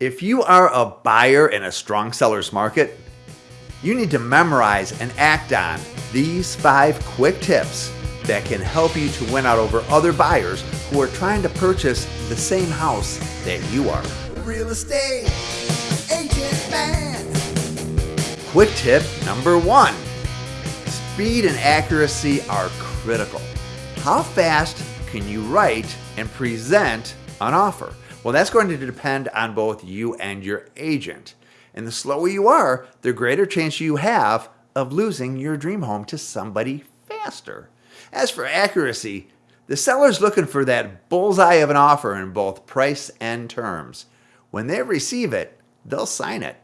If you are a buyer in a strong seller's market, you need to memorize and act on these five quick tips that can help you to win out over other buyers who are trying to purchase the same house that you are. Real estate agent man. Quick tip number one speed and accuracy are critical. How fast can you write and present an offer? Well, that's going to depend on both you and your agent. And the slower you are, the greater chance you have of losing your dream home to somebody faster. As for accuracy, the seller's looking for that bullseye of an offer in both price and terms. When they receive it, they'll sign it.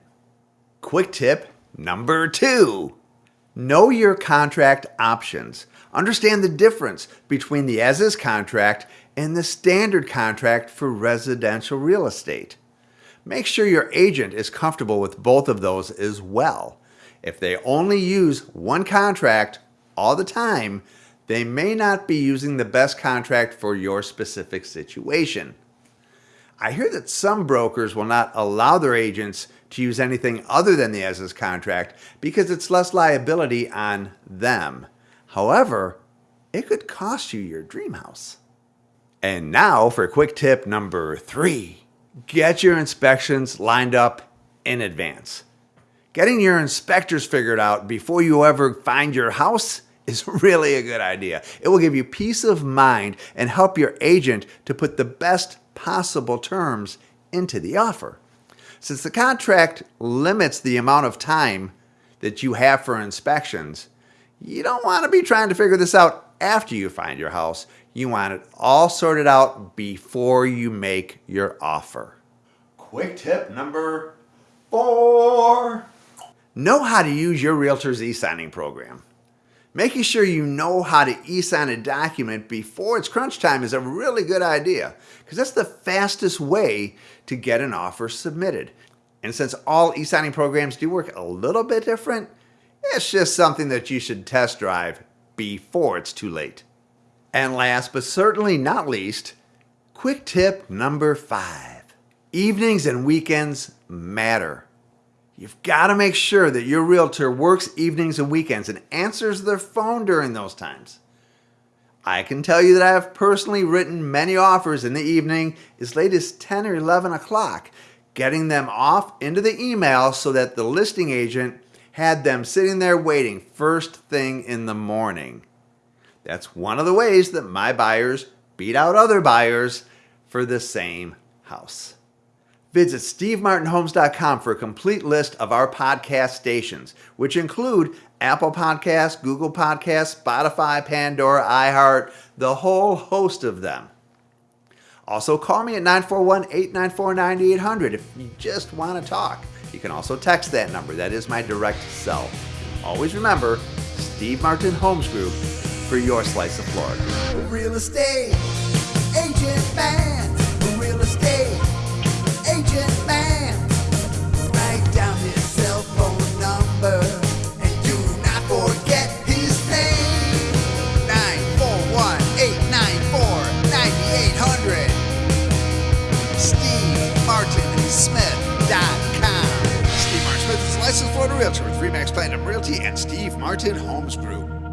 Quick tip number two know your contract options. Understand the difference between the as is contract and the standard contract for residential real estate. Make sure your agent is comfortable with both of those as well. If they only use one contract all the time, they may not be using the best contract for your specific situation. I hear that some brokers will not allow their agents to use anything other than the as is contract because it's less liability on them. However, it could cost you your dream house. And now for quick tip number three get your inspections lined up in advance. Getting your inspectors figured out before you ever find your house is really a good idea. It will give you peace of mind and help your agent to put the best possible terms into the offer. Since the contract limits the amount of time that you have for inspections, you don't want to be trying to figure this out after you find your house. You want it all sorted out before you make your offer. Quick tip number four know how to use your realtor's e signing program. Making sure you know how to e sign a document before it's crunch time is a really good idea because that's the fastest way to get an offer submitted. And since all e signing programs do work a little bit different, it's just something that you should test drive before it's too late. And last but certainly not least, quick tip number five evenings and weekends matter. You've got to make sure that your realtor works evenings and weekends and answers their phone during those times. I can tell you that I have personally written many offers in the evening as late as 10 or 11 o'clock, getting them off into the email so that the listing agent had them sitting there waiting first thing in the morning. That's one of the ways that my buyers beat out other buyers for the same house. Visit stevemartinhomes.com for a complete list of our podcast stations, which include Apple Podcasts, Google Podcasts, Spotify, Pandora, iHeart, the whole host of them. Also, call me at 941 894 9800 if you just want to talk. You can also text that number, that is my direct cell. Always remember Steve Martin Homes Group for your slice of Florida. Real estate agent man. Real estate agent man. Write down his cell phone number and do not forget his name. 941 894 9800. SteveMartinSmith.com. Steve Martin Smith is a licensed Florida realtor with Remax Platinum Realty and Steve Martin Homes Group.